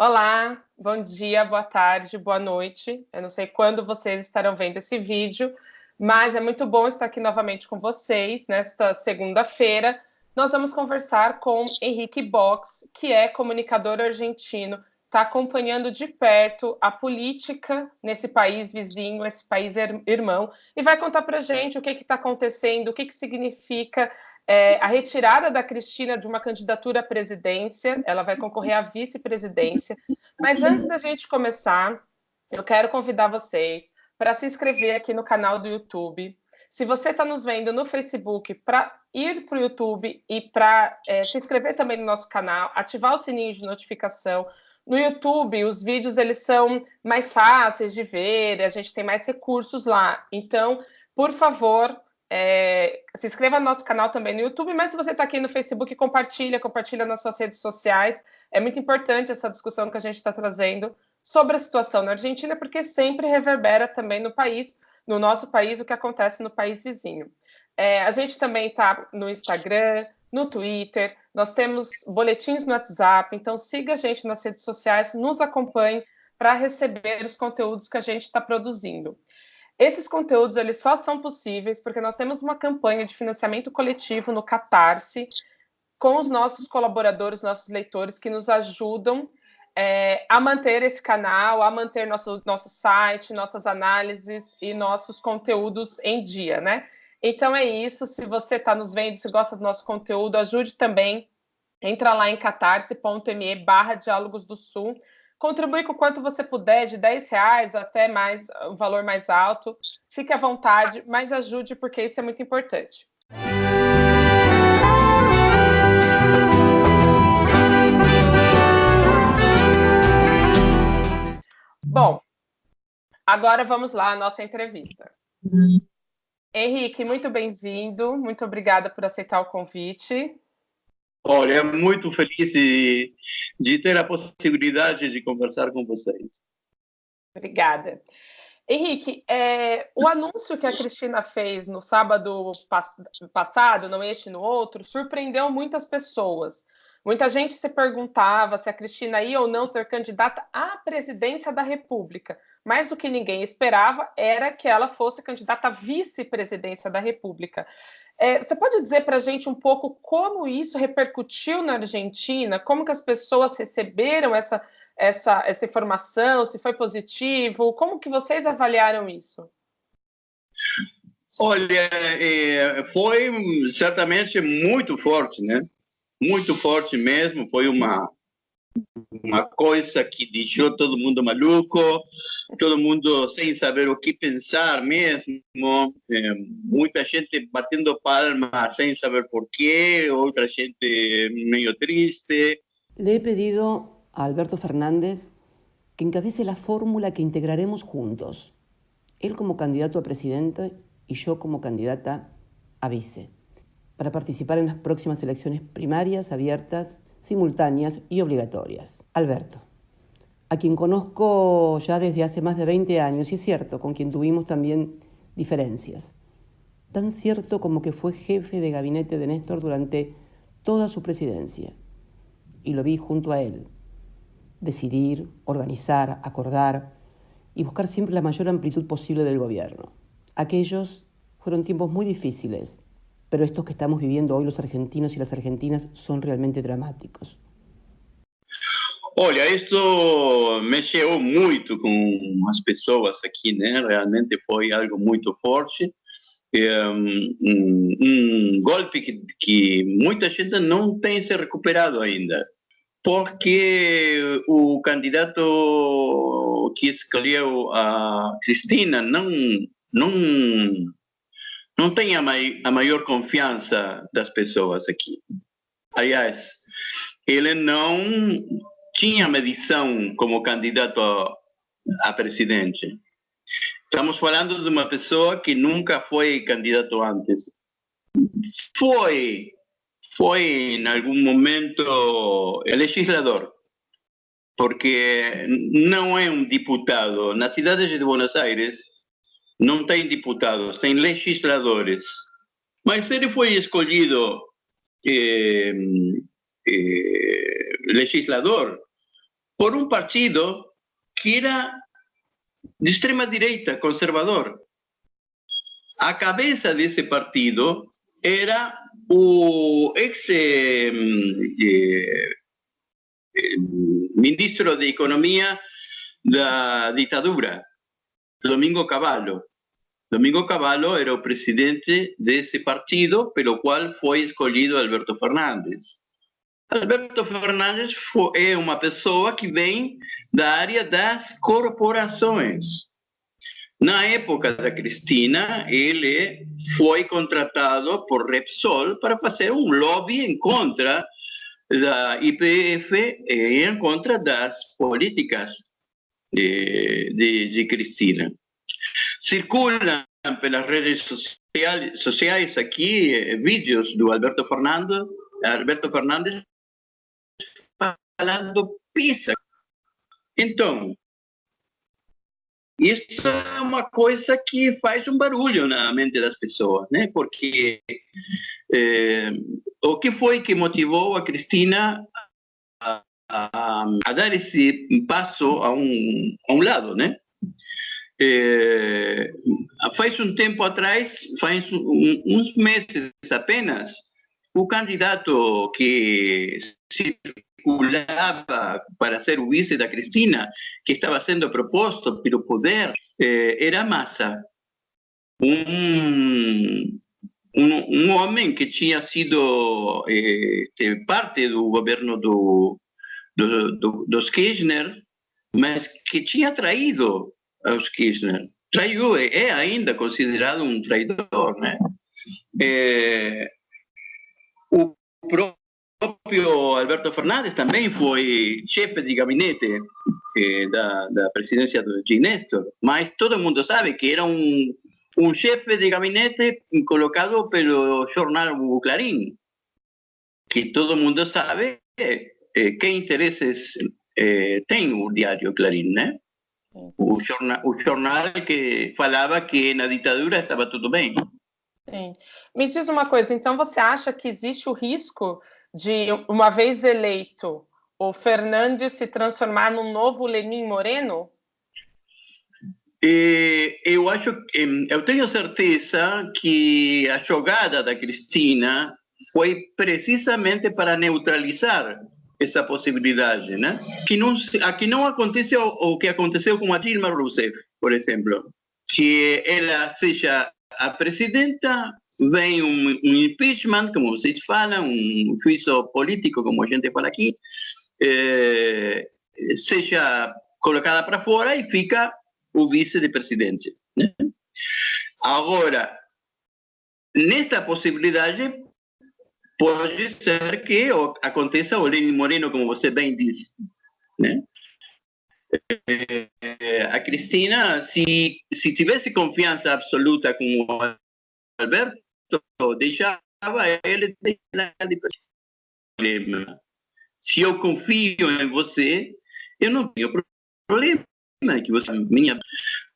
Olá, bom dia, boa tarde, boa noite. Eu não sei quando vocês estarão vendo esse vídeo, mas é muito bom estar aqui novamente com vocês nesta segunda-feira. Nós vamos conversar com Henrique Box, que é comunicador argentino, está acompanhando de perto a política nesse país vizinho, esse país irmão, e vai contar para a gente o que está acontecendo, o que, que significa é, a retirada da Cristina de uma candidatura à presidência, ela vai concorrer à vice-presidência. Mas antes da gente começar, eu quero convidar vocês para se inscrever aqui no canal do YouTube. Se você está nos vendo no Facebook, para ir para o YouTube e para é, se inscrever também no nosso canal, ativar o sininho de notificação. No YouTube, os vídeos eles são mais fáceis de ver, a gente tem mais recursos lá. Então, por favor, é, se inscreva no nosso canal também no YouTube, mas se você está aqui no Facebook, compartilha, compartilha nas suas redes sociais. É muito importante essa discussão que a gente está trazendo sobre a situação na Argentina, porque sempre reverbera também no país, no nosso país, o que acontece no país vizinho. É, a gente também está no Instagram, no Twitter, nós temos boletins no WhatsApp, então siga a gente nas redes sociais, nos acompanhe para receber os conteúdos que a gente está produzindo. Esses conteúdos eles só são possíveis porque nós temos uma campanha de financiamento coletivo no Catarse com os nossos colaboradores, nossos leitores que nos ajudam é, a manter esse canal, a manter nosso, nosso site, nossas análises e nossos conteúdos em dia, né? Então é isso. Se você está nos vendo, se gosta do nosso conteúdo, ajude também. Entra lá em catarse.me barra Diálogos do Sul Contribui com quanto você puder, de 10 reais até mais, um valor mais alto. Fique à vontade, mas ajude, porque isso é muito importante. Bom, agora vamos lá à nossa entrevista. Uhum. Henrique, muito bem-vindo, muito obrigada por aceitar o convite. Olha, muito feliz de, de ter a possibilidade de conversar com vocês. Obrigada. Henrique, é, o anúncio que a Cristina fez no sábado pass passado, não este no outro, surpreendeu muitas pessoas. Muita gente se perguntava se a Cristina ia ou não ser candidata à presidência da República, mas o que ninguém esperava era que ela fosse candidata à vice-presidência da República. É, você pode dizer para a gente um pouco como isso repercutiu na Argentina? Como que as pessoas receberam essa, essa, essa informação? Se foi positivo? Como que vocês avaliaram isso? Olha, é, foi certamente muito forte, né? Muito forte mesmo. Foi uma uma coisa que deixou todo mundo maluco, todo mundo sem saber o que pensar mesmo, é, muita gente batendo palmas sem saber por quê, outra gente meio triste. Le he pedido a Alberto Fernández que encabece la fórmula que integraremos juntos, él como candidato a presidente y yo como candidata a vice, para participar en las próximas elecciones primarias abiertas simultáneas y obligatorias. Alberto, a quien conozco ya desde hace más de 20 años, y es cierto, con quien tuvimos también diferencias. Tan cierto como que fue jefe de gabinete de Néstor durante toda su presidencia. Y lo vi junto a él. Decidir, organizar, acordar y buscar siempre la mayor amplitud posible del gobierno. Aquellos fueron tiempos muy difíciles, pero estos que estamos viviendo hoy los argentinos y las argentinas son realmente dramáticos. Olha, isso mexeu muito com as pessoas aqui, né? Realmente foi algo muito forte. É, um, um, golpe que, que muita gente não tem se recuperado ainda, porque o candidato que escolheu a Cristina não, não não tem a, mai a maior confiança das pessoas aqui. Aliás, ele não tinha medição como candidato a, a presidente. Estamos falando de uma pessoa que nunca foi candidato antes. Foi, foi em algum momento legislador, porque não é um deputado. Na cidade de Buenos Aires, não tem deputados, tem legisladores. Mas ele foi escolhido eh, eh, legislador por um partido que era de extrema direita, conservador. A cabeça desse partido era o ex eh, eh, ministro de Economia da ditadura, Domingo Cavallo. Domingo Cavallo era o presidente desse partido, pelo qual foi escolhido Alberto Fernandes. Alberto Fernandes é uma pessoa que vem da área das corporações. Na época da Cristina, ele foi contratado por Repsol para fazer um lobby em contra da IPF e em contra das políticas de, de, de Cristina. Circulam pelas redes sociais, sociais aqui eh, vídeos do Alberto Fernandes, Alberto Fernandes falando pizza. Então, isso é uma coisa que faz um barulho na mente das pessoas, né? Porque é, o que foi que motivou a Cristina a, a, a dar esse passo a um, a um lado, né? É, faz um tempo atrás, faz um, uns meses apenas, o candidato que circulava para ser o vice da Cristina, que estava sendo proposto pelo poder, eh, era Massa, um, um, um, homem que tinha sido eh, parte do governo do, do, do, dos Kirchner, mas que tinha traído aos Kirchner. Traiu, é ainda considerado um traidor, né? É, o próprio Alberto Fernandes também foi chefe de gabinete eh, da, da presidência do G. Mas todo mundo sabe que era um, um chefe de gabinete colocado pelo jornal o Clarim, que todo mundo sabe eh, que interesses eh, tem o diário Clarim, né? O jornal, o jornal que falava que na ditadura estava tudo bem. Sim. Me diz uma coisa, então você acha que existe o risco de, uma vez eleito, o Fernandes se transformar num novo Lenin Moreno? eu acho, eu tenho certeza que a jogada da Cristina foi precisamente para neutralizar essa possibilidade, né? Que não, aqui não aconteceu o que aconteceu com a Dilma Rousseff, por exemplo, que ela seja a presidenta vem um, um, impeachment, como vocês falam, um juízo político, como a gente fala aqui, eh, seja colocada para fora e fica o vice-presidente. Né? Agora, nesta possibilidade, pode ser que aconteça o Lenin Moreno, como você bem disse. Né? Eh, a Cristina, se, se tivesse confiança absoluta com o Alberto, deixava ele problema. Se eu confio em você, eu não tenho problema que você minha.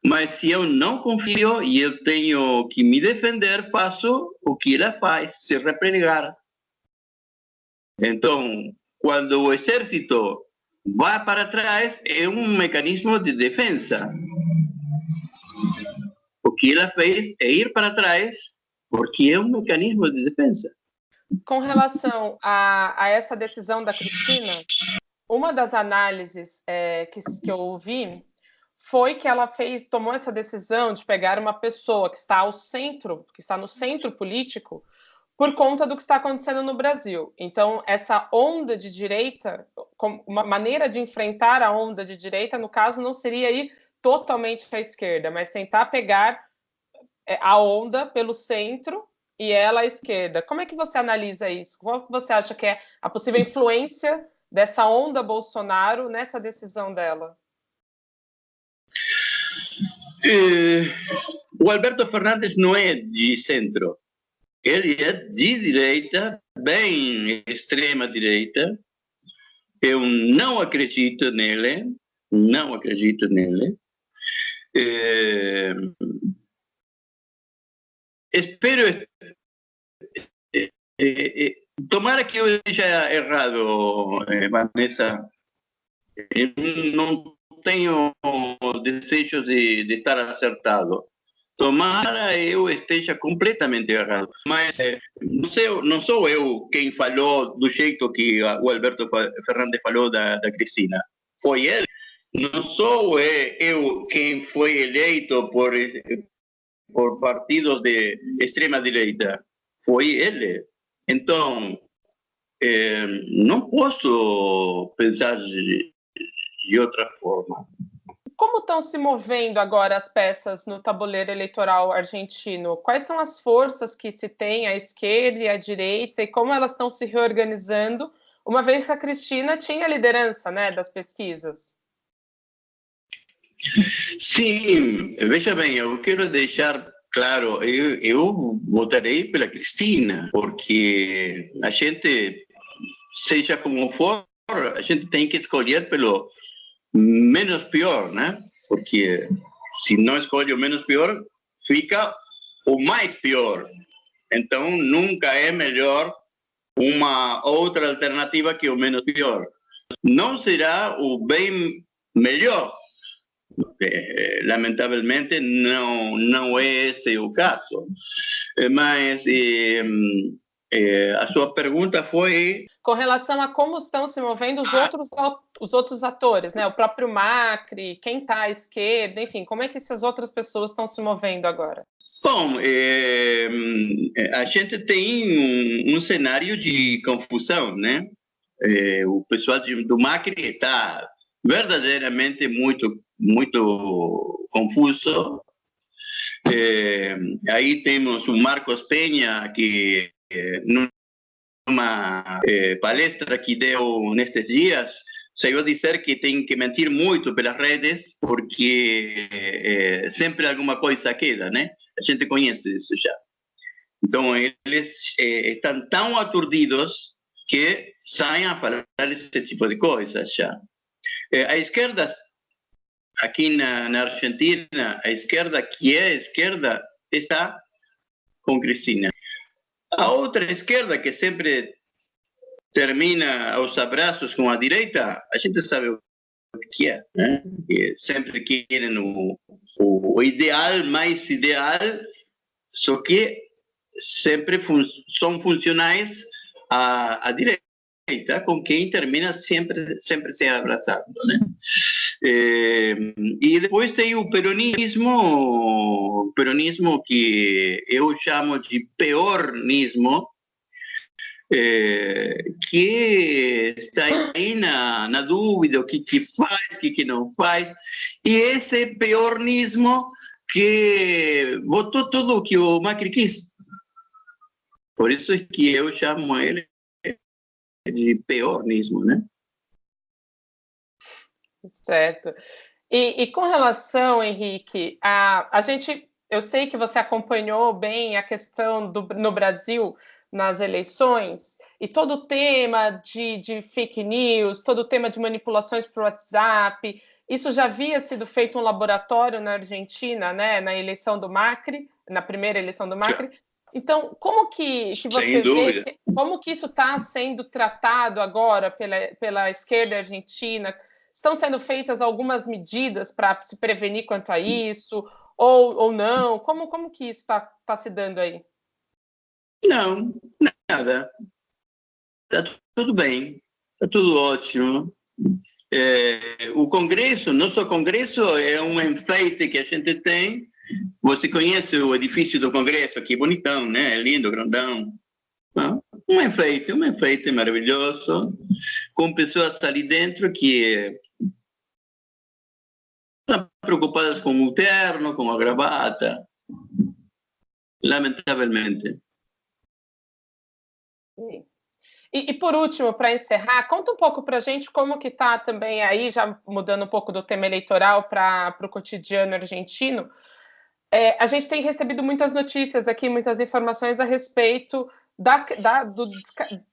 Mas se eu não confio e eu tenho que me defender, faço o que ela faz, se replegar. Então, quando o exército vai para trás, é um mecanismo de defesa. O que ela fez é ir para trás porque é um mecanismo de defesa. Com relação a, a essa decisão da Cristina, uma das análises é, que, que eu ouvi foi que ela fez, tomou essa decisão de pegar uma pessoa que está ao centro, que está no centro político, por conta do que está acontecendo no Brasil. Então, essa onda de direita, uma maneira de enfrentar a onda de direita, no caso, não seria ir totalmente à esquerda, mas tentar pegar é, a onda pelo centro e ela à esquerda. Como é que você analisa isso? Qual você acha que é a possível influência dessa onda Bolsonaro nessa decisão dela? É, o Alberto Fernandes não é de centro. Ele é de direita, bem extrema direita. Eu não acredito nele, não acredito nele. É, espero. Eh, eh, tomara que eu esteja errado, Vanessa, Eu não tenho desejo de, de estar acertado. Tomara eu esteja completamente errado. Mas eh, não, sei, não sou eu quem falou do jeito que o Alberto Fernandes falou da, da Cristina. Foi ele. Não sou eu quem foi eleito por, por partidos de extrema-direita. Foi ele. Então, eh, não posso pensar de, de outra forma. Como estão se movendo agora as peças no tabuleiro eleitoral argentino? Quais são as forças que se tem à esquerda e à direita e como elas estão se reorganizando, uma vez que a Cristina tinha a liderança né, das pesquisas? Sim, veja bem, eu quero deixar claro, eu, eu votarei pela Cristina, porque a gente, seja como for, a gente tem que escolher pelo menos pior, né? Porque se não escolhe o menos pior, fica o mais pior. Então, nunca é melhor uma outra alternativa que o menos pior. Não será o bem melhor. Eh, lamentavelmente, não, não é esse o caso. Eh, mas eh, a sua pergunta foi com relação a como estão se movendo os outros os outros atores, né? O próprio Macri, quem está à esquerda, enfim, como é que essas outras pessoas estão se movendo agora? Bom, é, a gente tem um, um, cenário de confusão, né? É, o pessoal do Macri está verdadeiramente muito muito confuso. É, aí temos o Marcos Penha que numa eh, palestra que deu nesses dias, saiu dizer que tem que mentir muito pelas redes, porque eh, sempre alguma coisa queda, né? A gente conhece isso já. Então, eles eh, estão tão aturdidos que saem a falar esse tipo de coisas já. a esquerda, aqui na, na Argentina, a esquerda, que é a esquerda, está com Cristina. A outra esquerda, que sempre termina aos abraços com a direita, a gente sabe o que é. Né? Sempre querem o, o, o, ideal, mais ideal, só que sempre fun são funcionais à, à direita com quem termina sempre sempre se abraçando, né? É, e depois tem o peronismo, peronismo que eu chamo de peornismo, é, que está aí na, na dúvida o que, que faz, o que, que não faz, e esse peornismo que votou tudo o que o Macri quis. Por isso é que eu chamo ele de peornismo, né? Certo. E, e, com relação, Henrique, a, a gente, eu sei que você acompanhou bem a questão do, no Brasil nas eleições e todo o tema de, de fake news, todo o tema de manipulações por WhatsApp. Isso já havia sido feito um laboratório na Argentina, né, na eleição do Macri, na primeira eleição do Macri. Então, como que, que você vê, que, como que isso está sendo tratado agora pela, pela esquerda argentina? Estão sendo feitas algumas medidas para se prevenir quanto a isso, ou, ou não? Como, como que isso está tá se dando aí? Não, nada. Está tudo bem, está tudo ótimo. É, o Congresso, nosso Congresso é um enfeite que a gente tem você conhece o edifício do Congresso, que bonitão, né? É lindo, grandão. Um enfeite, um enfeite maravilhoso, com pessoas ali dentro que estão preocupadas com o terno, com a gravata. Lamentavelmente. E, e, por último, para encerrar, conta um pouco para a gente como que está também aí, já mudando um pouco do tema eleitoral para o cotidiano argentino, é, a gente tem recebido muitas notícias aqui, muitas informações a respeito da, da, do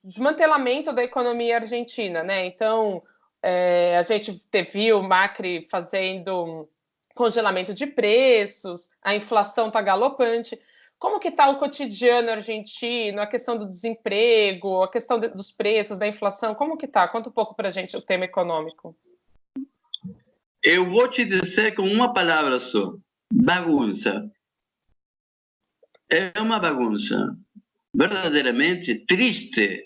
desmantelamento da economia argentina, né? Então, é, a gente viu o Macri fazendo congelamento de preços, a inflação está galopante. Como que está o cotidiano argentino, a questão do desemprego, a questão de, dos preços, da inflação, como que está? Conta um pouco para a gente o tema econômico. eu vou te dizer com uma palavra só: bagunça. É uma bagunça verdadeiramente triste.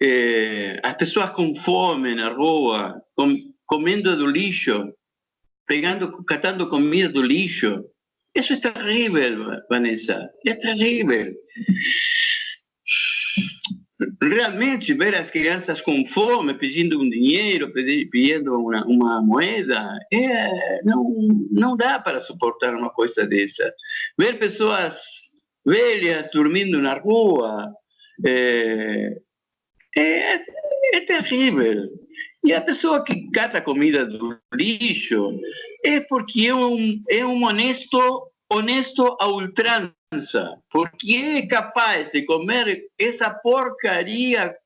É, as pessoas com fome na rua, com, comendo do lixo, pegando, catando comida do lixo. Isso é terrível, Vanessa. É terrível realmente ver as crianças com fome, pedindo um dinheiro, pedindo uma, uma moeda, é, não, não dá para suportar uma coisa dessa. Ver pessoas velhas dormindo na rua é, é, é terrível. E a pessoa que cata comida do lixo é porque é um, é um honesto, honesto a ultrança porque é capaz de comer essa porcaria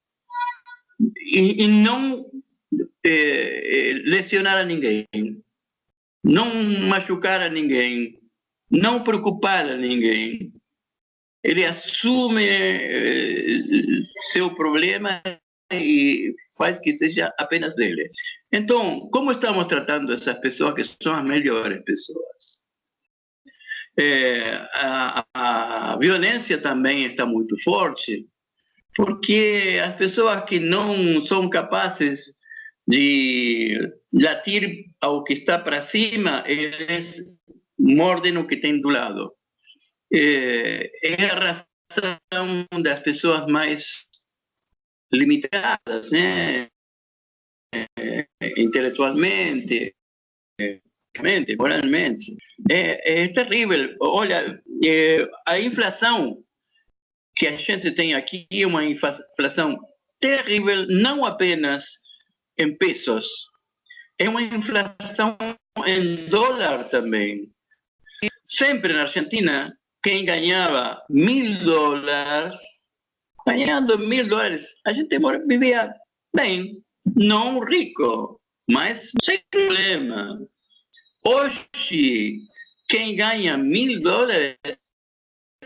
e, e não é, lesionar a ninguém, não machucar a ninguém, não preocupar a ninguém. Ele assume é, seu problema e faz que seja apenas dele. Então, como estamos tratando essas pessoas que são as melhores pessoas? É, a, a violência também está muito forte, porque as pessoas que não são capazes de latir ao que está para cima, eles mordem o que tem do lado. É, é a razão das pessoas mais limitadas, né? É, intelectualmente, moralmente. É, é terrível. Olha, é, a inflação que a gente tem aqui é uma inflação terrível, não apenas em pesos, é uma inflação em dólar também. Sempre na Argentina, quem ganhava mil dólares, ganhando mil dólares, a gente vivia bem, não rico, mas sem problema. Hoje, quem ganha mil dólares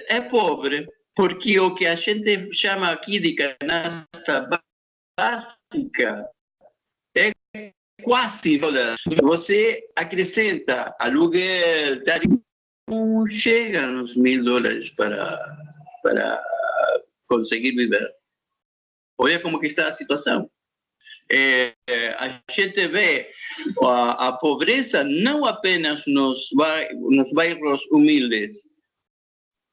é pobre, porque o que a gente chama aqui de canasta básica é quase dólar. Você acrescenta aluguel, não chega nos mil dólares para, para conseguir viver. Olha como está a situação é, a gente vê a, pobreza não apenas nos, nos bairros humildes.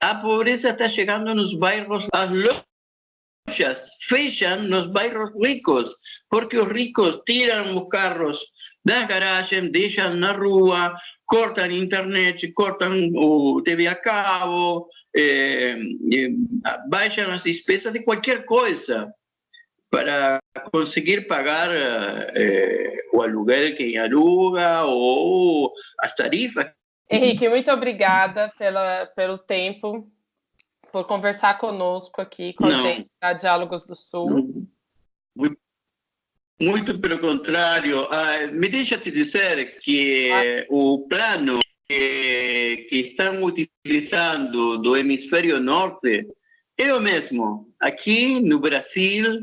A pobreza está chegando nos bairros, as lojas fecham nos bairros ricos, porque os ricos tiram os carros da garagem, deixam na rua, cortam internet, cortam o TV a cabo, é, baixam as despesas de qualquer coisa para conseguir pagar eh, o aluguel quem aluga ou as tarifas. Henrique, muito obrigada pela, pelo tempo, por conversar conosco aqui com Não. a gente da Diálogos do Sul. Muito, muito pelo contrário. Ah, me deixa te dizer que ah. o plano que, que estão utilizando do hemisfério norte é o mesmo. Aqui no Brasil,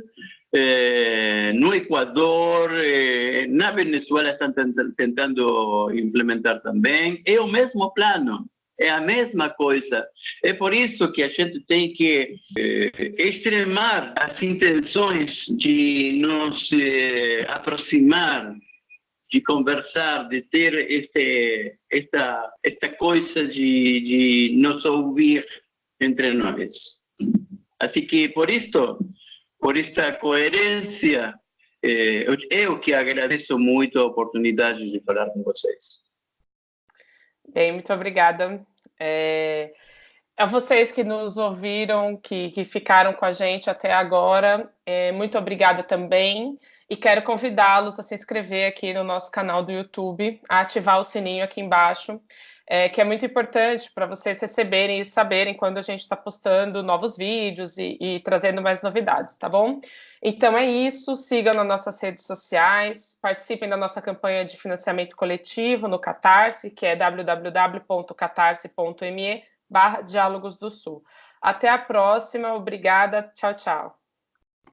eh, no Equador, eh, na Venezuela estão tentando implementar também. É o mesmo plano, é a mesma coisa. É por isso que a gente tem que eh, extremar as intenções de nos eh, aproximar, de conversar, de ter este, esta, esta coisa de, de nos ouvir entre nós. Assim que, por isso, por esta coerência. É, eu que agradeço muito a oportunidade de falar com vocês. Bem, muito obrigada. É, a vocês que nos ouviram, que, que ficaram com a gente até agora, é, muito obrigada também. E quero convidá-los a se inscrever aqui no nosso canal do YouTube, a ativar o sininho aqui embaixo é, que é muito importante para vocês receberem e saberem quando a gente está postando novos vídeos e, e, trazendo mais novidades, tá bom? Então é isso, sigam nas nossas redes sociais, participem da nossa campanha de financiamento coletivo no Catarse, que é www.catarse.me barra Diálogos do Sul. Até a próxima, obrigada, tchau, tchau.